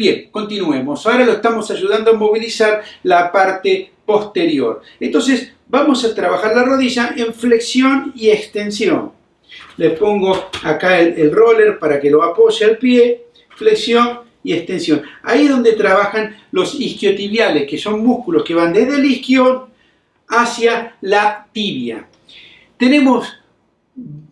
Bien, continuemos. Ahora lo estamos ayudando a movilizar la parte posterior. Entonces, vamos a trabajar la rodilla en flexión y extensión. Le pongo acá el, roller para que lo apoye al pie, flexión y extensión. Ahí es donde trabajan los isquiotibiales, que son músculos que van desde el isquion hacia la tibia. Tenemos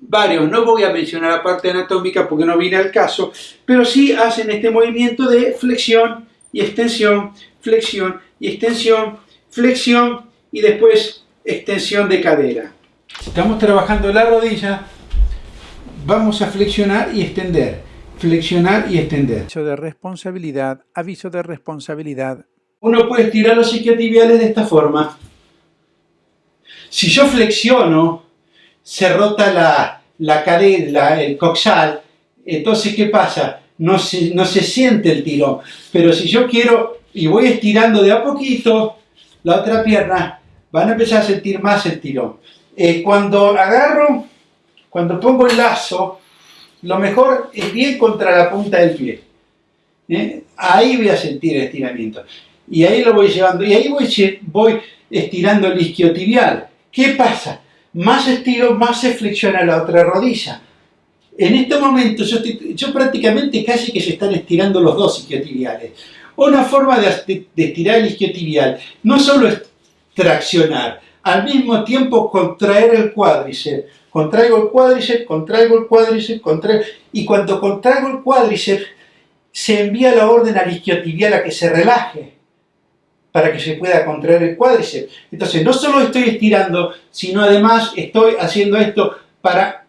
varios, no voy a mencionar la parte anatómica porque no viene al caso, pero sí hacen este movimiento de flexión y extensión, flexión y extensión, flexión y después extensión de cadera. Estamos trabajando la rodilla, vamos a flexionar y extender, flexionar y extender. Aviso de responsabilidad, aviso de responsabilidad. Uno puede estirar los isquiotibiales de esta forma. Si yo flexiono, se rota la, la cadera, el coxal, entonces ¿qué pasa? No se, no se siente el tirón. Pero si yo quiero y voy estirando de a poquito la otra pierna, van a empezar a sentir más el tirón. Eh, cuando agarro, cuando pongo el lazo, lo mejor es bien contra la punta del pie. ¿eh? Ahí voy a sentir el estiramiento. Y ahí lo voy llevando. Y ahí voy, voy estirando el isquiotibial. ¿Qué pasa? Más estiro, más se flexiona la otra rodilla. En este momento yo, prácticamente casi que se están estirando los dos isquiotibiales. Una forma de, estirar el isquiotibial no solo es traccionar, al mismo tiempo contraer el cuádriceps. Contraigo el cuádriceps, contraigo el cuádriceps, contraigo... Y cuando contraigo el cuádriceps, se envía la orden al isquiotibial a que se relaje para que se pueda contraer el cuádriceps. Entonces, no solo estoy estirando, sino además estoy haciendo esto para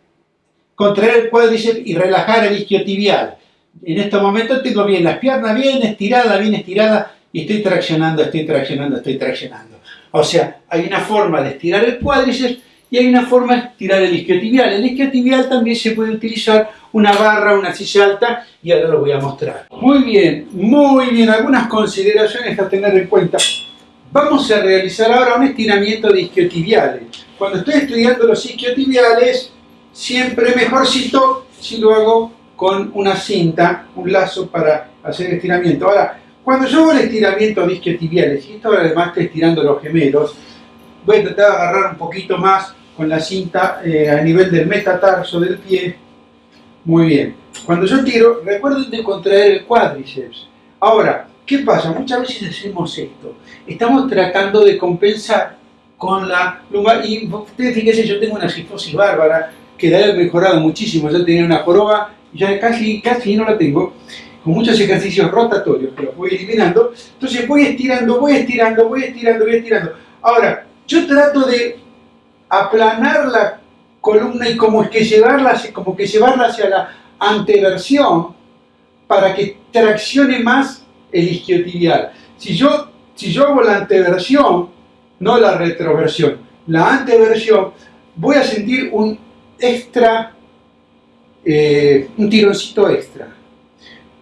contraer el cuádriceps y relajar el isquiotibial. En este momento tengo bien las piernas bien estiradas, bien estiradas, y estoy traccionando, estoy traccionando, estoy traccionando. O sea, hay una forma de estirar el cuádriceps y hay una forma de estirar el isquiotibial. El isquiotibial también se puede utilizar una barra, una silla alta y ahora lo voy a mostrar. Muy bien, muy bien, algunas consideraciones a tener en cuenta. Vamos a realizar ahora un estiramiento de isquiotibiales. Cuando estoy estudiando los isquiotibiales, siempre mejorcito si lo hago con una cinta, un lazo para hacer estiramiento. Ahora, cuando yo hago el estiramiento de isquiotibiales, y esto además estoy estirando los gemelos, voy a tratar de agarrar un poquito más con la cinta eh, a nivel del metatarso del pie. Muy bien. Cuando yo tiro, recuerden de contraer el cuádriceps. Ahora, ¿qué pasa? Muchas veces hacemos esto. Estamos tratando de compensar con la lumbar. Y ustedes fíjense, yo tengo una cifosis bárbara que ha mejorado muchísimo. Yo tenía una joroba ya casi, casi no la tengo. Con muchos ejercicios rotatorios que los voy eliminando. Entonces voy estirando, voy estirando, voy estirando, voy estirando. Ahora, yo trato de aplanar la columna y como que llevarla, como que llevarla hacia la anteversión para que traccione más el isquiotibial. Si yo, si yo hago la anteversión, no la retroversión, la anteversión, voy a sentir un extra, eh, un tironcito extra.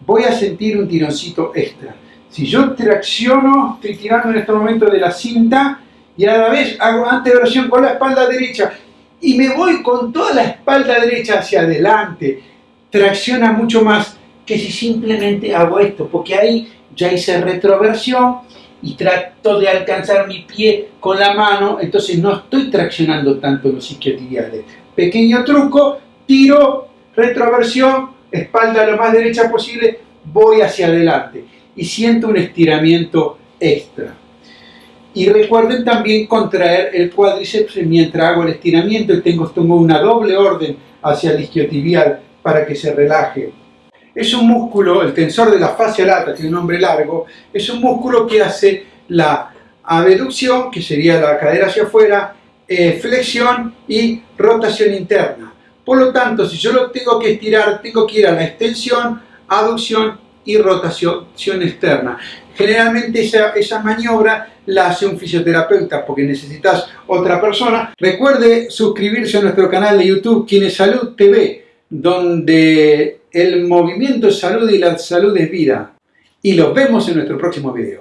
Voy a sentir un tironcito extra. Si yo tracciono, estoy tirando en este momento de la cinta, y a la vez hago anteversión con la espalda derecha y me voy con toda la espalda derecha hacia adelante. Tracciona mucho más que si simplemente hago esto, porque ahí ya hice retroversión y trato de alcanzar mi pie con la mano, entonces no estoy traccionando tanto los isquiotibiales. Pequeño truco, tiro, retroversión, espalda lo más derecha posible, voy hacia adelante y siento un estiramiento extra. Y recuerden también contraer el cuádriceps mientras hago el estiramiento y tengo, tengo una doble orden hacia el isquiotibial para que se relaje. Es un músculo, el tensor de la fascia lata, tiene un nombre largo, es un músculo que hace la abducción, que sería la cadera hacia afuera, eh, flexión y rotación interna. Por lo tanto, si yo lo tengo que estirar, tengo que ir a la extensión, aducción y rotación externa. Generalmente esa, esa maniobra la hace un fisioterapeuta porque necesitas otra persona. Recuerde suscribirse a nuestro canal de YouTube Quienes Salud TV, donde el movimiento es salud y la salud es vida. Y los vemos en nuestro próximo video.